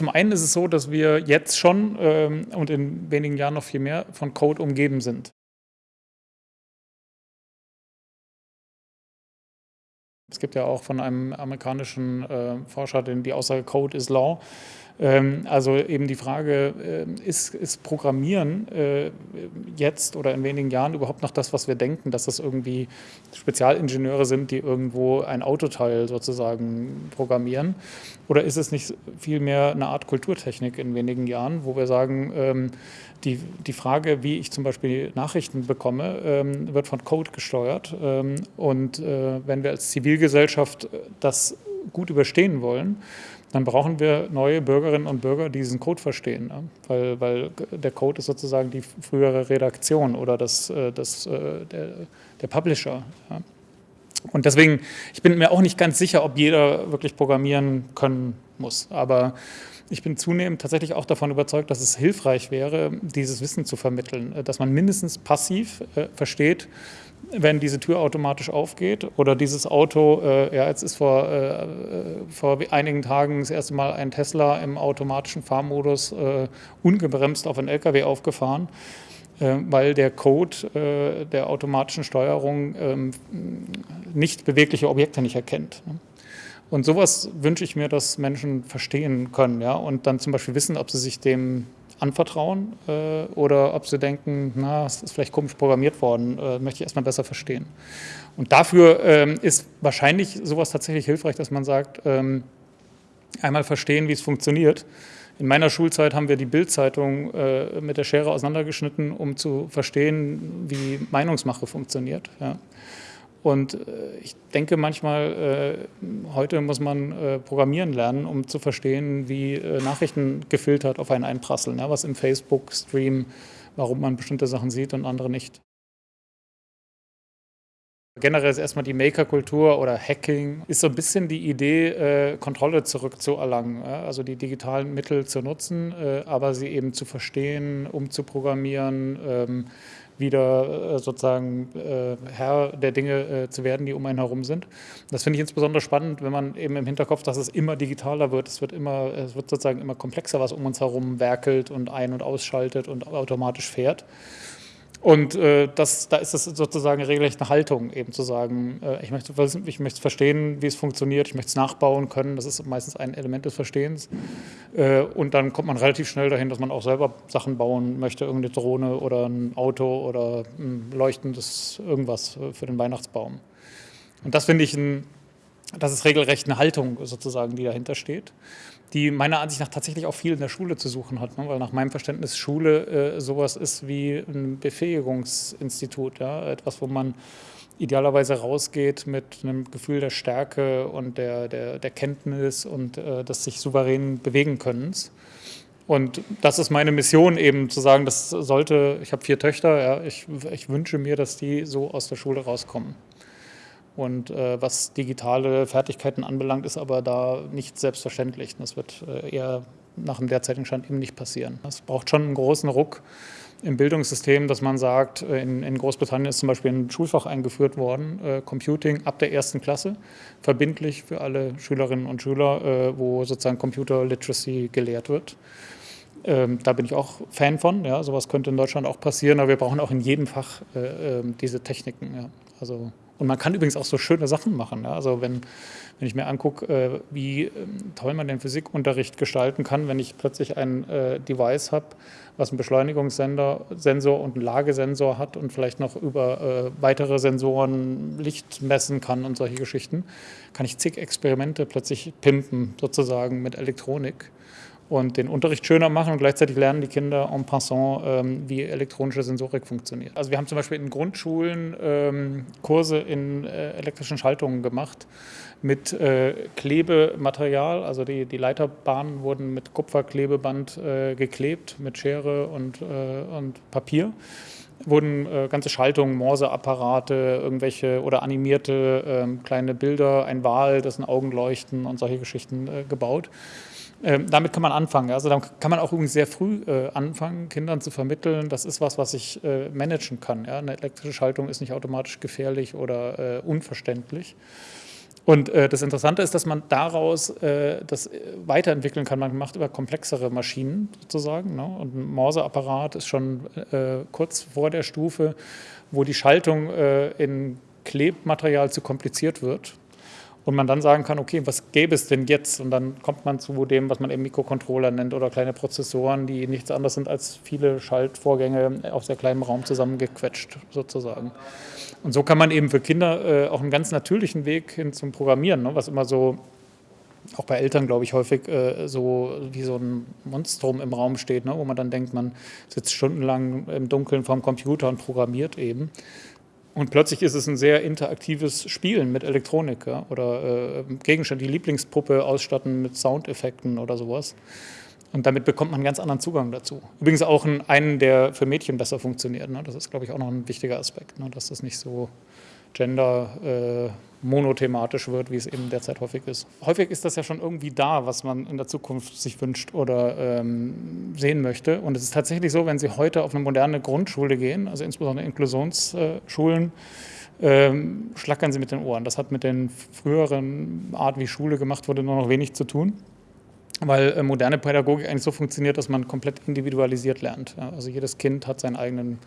zum einen ist es so, dass wir jetzt schon ähm, und in wenigen Jahren noch viel mehr von Code umgeben sind. Es gibt ja auch von einem amerikanischen äh, Forscher den, die Aussage Code is Law. Ähm, also eben die Frage, äh, ist, ist Programmieren äh, jetzt oder in wenigen Jahren überhaupt noch das, was wir denken, dass das irgendwie Spezialingenieure sind, die irgendwo ein Autoteil sozusagen programmieren? Oder ist es nicht vielmehr eine Art Kulturtechnik in wenigen Jahren, wo wir sagen, ähm, die, die Frage, wie ich zum Beispiel Nachrichten bekomme, ähm, wird von Code gesteuert. und äh, wenn wir als Zivilgesellschaft das gut überstehen wollen, dann brauchen wir neue Bürgerinnen und Bürger, die diesen Code verstehen. Ne? Weil, weil der Code ist sozusagen die frühere Redaktion oder das, äh, das, äh, der, der Publisher. Ja? Und deswegen, ich bin mir auch nicht ganz sicher, ob jeder wirklich programmieren können muss. Aber ich bin zunehmend tatsächlich auch davon überzeugt, dass es hilfreich wäre, dieses Wissen zu vermitteln, äh, dass man mindestens passiv äh, versteht, wenn diese Tür automatisch aufgeht oder dieses Auto, äh, ja, jetzt ist vor, äh, vor einigen Tagen das erste Mal ein Tesla im automatischen Fahrmodus äh, ungebremst auf einen LKW aufgefahren, äh, weil der Code äh, der automatischen Steuerung ähm, nicht bewegliche Objekte nicht erkennt. Ne? Und sowas wünsche ich mir, dass Menschen verstehen können ja, und dann zum Beispiel wissen, ob sie sich dem anvertrauen äh, oder ob sie denken, na, es ist vielleicht komisch programmiert worden, äh, möchte ich erstmal besser verstehen. Und dafür ähm, ist wahrscheinlich sowas tatsächlich hilfreich, dass man sagt, ähm, einmal verstehen, wie es funktioniert. In meiner Schulzeit haben wir die Bildzeitung äh, mit der Schere auseinandergeschnitten, um zu verstehen, wie Meinungsmache funktioniert. Ja. Und äh, ich denke manchmal, äh, heute muss man äh, programmieren lernen, um zu verstehen, wie Nachrichten gefiltert auf einen einprasseln, ja, was im Facebook-Stream, warum man bestimmte Sachen sieht und andere nicht. Generell ist erstmal die Maker-Kultur oder Hacking, ist so ein bisschen die Idee, Kontrolle zurückzuerlangen, also die digitalen Mittel zu nutzen, aber sie eben zu verstehen, umzuprogrammieren, ähm, wieder äh, sozusagen äh, Herr der Dinge äh, zu werden, die um einen herum sind. Das finde ich insbesondere spannend, wenn man eben im Hinterkopf, dass es immer digitaler wird. Es wird immer, es wird sozusagen immer komplexer, was um uns herum werkelt und ein- und ausschaltet und automatisch fährt. Und äh, das, da ist es sozusagen regelrecht eine Haltung, eben zu sagen, äh, ich, möchte, ich möchte verstehen, wie es funktioniert, ich möchte es nachbauen können, das ist meistens ein Element des Verstehens. Äh, und dann kommt man relativ schnell dahin, dass man auch selber Sachen bauen möchte, irgendeine Drohne oder ein Auto oder ein leuchtendes irgendwas für den Weihnachtsbaum. Und das finde ich, ein, das ist regelrecht eine Haltung sozusagen, die dahinter steht die meiner Ansicht nach tatsächlich auch viel in der Schule zu suchen hat, ne? weil nach meinem Verständnis Schule äh, sowas ist wie ein Befähigungsinstitut, ja? etwas, wo man idealerweise rausgeht mit einem Gefühl der Stärke und der, der, der Kenntnis und äh, des sich souverän bewegen Könnens. Und das ist meine Mission eben zu sagen, das sollte, ich habe vier Töchter, ja, ich, ich wünsche mir, dass die so aus der Schule rauskommen. Und äh, was digitale Fertigkeiten anbelangt, ist aber da nicht selbstverständlich. Das wird äh, eher nach dem derzeitigen Stand eben nicht passieren. Es braucht schon einen großen Ruck im Bildungssystem, dass man sagt, äh, in, in, Großbritannien ist zum Beispiel ein Schulfach eingeführt worden, äh, Computing ab der ersten Klasse, verbindlich für alle Schülerinnen und Schüler, äh, wo sozusagen Computer Literacy gelehrt wird. Ähm, da bin ich auch Fan von. Ja, sowas könnte in Deutschland auch passieren, aber wir brauchen auch in jedem Fach äh, ähm, diese Techniken. Ja. Also und man kann übrigens auch so schöne Sachen machen. Ja? Also wenn, wenn ich mir angucke, äh, wie äh, toll man den Physikunterricht gestalten kann, wenn ich plötzlich ein äh, Device habe, was einen Beschleunigungssensor Sensor und einen Lagesensor hat und vielleicht noch über äh, weitere Sensoren Licht messen kann und solche Geschichten, kann ich zig Experimente plötzlich pimpen, sozusagen mit Elektronik und den Unterricht schöner machen und gleichzeitig lernen die Kinder en passant, ähm, wie elektronische Sensorik funktioniert. Also wir haben zum Beispiel in Grundschulen ähm, Kurse in äh, elektrischen Schaltungen gemacht mit äh, Klebematerial, also die, die Leiterbahnen wurden mit Kupferklebeband äh, geklebt, mit Schere und, äh, und Papier wurden äh, ganze Schaltungen, Morseapparate, irgendwelche oder animierte äh, kleine Bilder, ein Wal, dessen Augen leuchten und solche Geschichten äh, gebaut. Ähm, damit kann man anfangen. Also dann kann man auch übrigens sehr früh äh, anfangen, Kindern zu vermitteln, das ist was, was ich äh, managen kann. Ja? Eine elektrische Schaltung ist nicht automatisch gefährlich oder äh, unverständlich. Und äh, das Interessante ist, dass man daraus äh, das weiterentwickeln kann. Man macht über komplexere Maschinen sozusagen. Ne? Und ein Morseapparat ist schon äh, kurz vor der Stufe, wo die Schaltung in Klebmaterial zu kompliziert wird und man dann sagen kann, okay, was gäbe es denn jetzt? Und dann kommt man zu dem, was man eben Mikrocontroller nennt oder kleine Prozessoren, die nichts anderes sind als viele Schaltvorgänge auf sehr kleinem Raum zusammengequetscht sozusagen. Und so kann man eben für Kinder äh, auch einen ganz natürlichen Weg hin zum Programmieren, ne, was immer so auch bei Eltern, glaube ich, häufig äh, so wie so ein Monstrum im Raum steht, ne, wo man dann denkt, man sitzt stundenlang im Dunkeln vorm Computer und programmiert eben. Und plötzlich ist es ein sehr interaktives Spielen mit Elektronik ja? oder äh, Gegenstände, die Lieblingspuppe ausstatten mit Soundeffekten oder sowas. Und damit bekommt man einen ganz anderen Zugang dazu. Übrigens auch einen, der für Mädchen besser funktioniert. Ne? Das ist, glaube ich, auch noch ein wichtiger Aspekt, ne? dass das nicht so gender äh, monothematisch wird, wie es eben derzeit häufig ist. Häufig ist das ja schon irgendwie da, was man in der Zukunft sich wünscht oder ähm, sehen möchte. Und es ist tatsächlich so, wenn Sie heute auf eine moderne Grundschule gehen, also insbesondere Inklusionsschulen, ähm, schlackern Sie mit den Ohren. Das hat mit den früheren Art, wie Schule gemacht wurde, nur noch wenig zu tun weil äh, moderne Pädagogik eigentlich so funktioniert, dass man komplett individualisiert lernt. Also jedes Kind hat seinen eigenen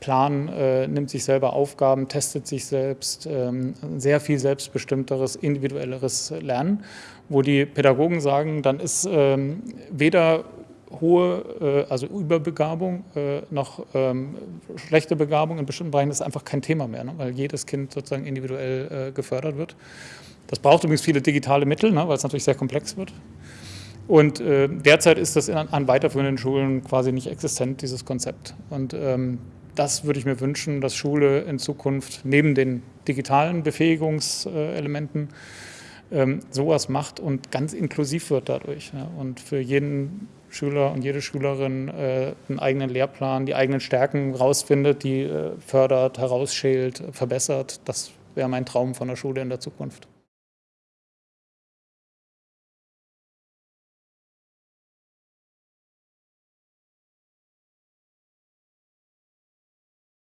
Plan, äh, nimmt sich selber Aufgaben, testet sich selbst, ähm, sehr viel selbstbestimmteres, individuelleres Lernen, wo die Pädagogen sagen, dann ist ähm, weder hohe, äh, also Überbegabung, äh, noch ähm, schlechte Begabung in bestimmten Bereichen ist einfach kein Thema mehr, ne? weil jedes Kind sozusagen individuell äh, gefördert wird. Das braucht übrigens viele digitale Mittel, ne? weil es natürlich sehr komplex wird. Und äh, derzeit ist das in, an weiterführenden Schulen quasi nicht existent, dieses Konzept. Und ähm, das würde ich mir wünschen, dass Schule in Zukunft neben den digitalen Befähigungselementen ähm, sowas macht und ganz inklusiv wird dadurch. Und für jeden Schüler und jede Schülerin äh, einen eigenen Lehrplan, die eigenen Stärken rausfindet, die äh, fördert, herausschält, verbessert. Das wäre mein Traum von der Schule in der Zukunft.